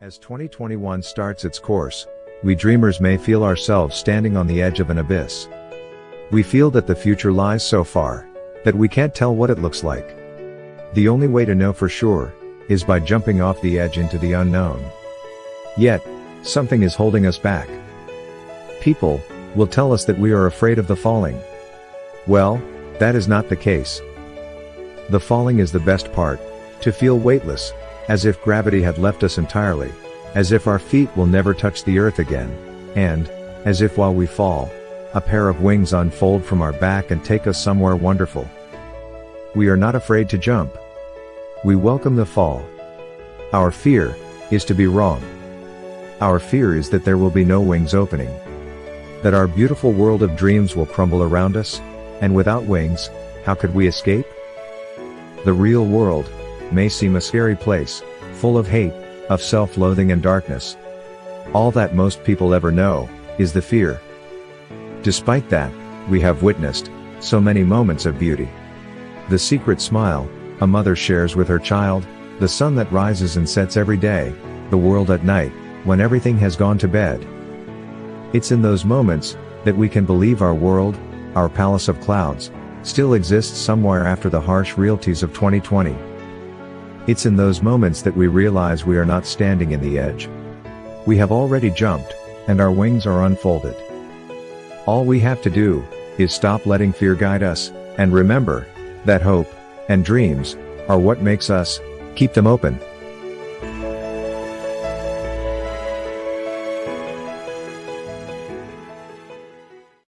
As 2021 starts its course, we dreamers may feel ourselves standing on the edge of an abyss. We feel that the future lies so far, that we can't tell what it looks like. The only way to know for sure, is by jumping off the edge into the unknown. Yet, something is holding us back. People, will tell us that we are afraid of the falling. Well, that is not the case. The falling is the best part, to feel weightless, as if gravity had left us entirely, as if our feet will never touch the earth again, and, as if while we fall, a pair of wings unfold from our back and take us somewhere wonderful. We are not afraid to jump. We welcome the fall. Our fear, is to be wrong. Our fear is that there will be no wings opening. That our beautiful world of dreams will crumble around us, and without wings, how could we escape? The real world, may seem a scary place, full of hate, of self-loathing and darkness. All that most people ever know, is the fear. Despite that, we have witnessed, so many moments of beauty. The secret smile, a mother shares with her child, the sun that rises and sets every day, the world at night, when everything has gone to bed. It's in those moments, that we can believe our world, our palace of clouds, still exists somewhere after the harsh realities of 2020. It's in those moments that we realize we are not standing in the edge. We have already jumped, and our wings are unfolded. All we have to do, is stop letting fear guide us, and remember, that hope, and dreams, are what makes us, keep them open.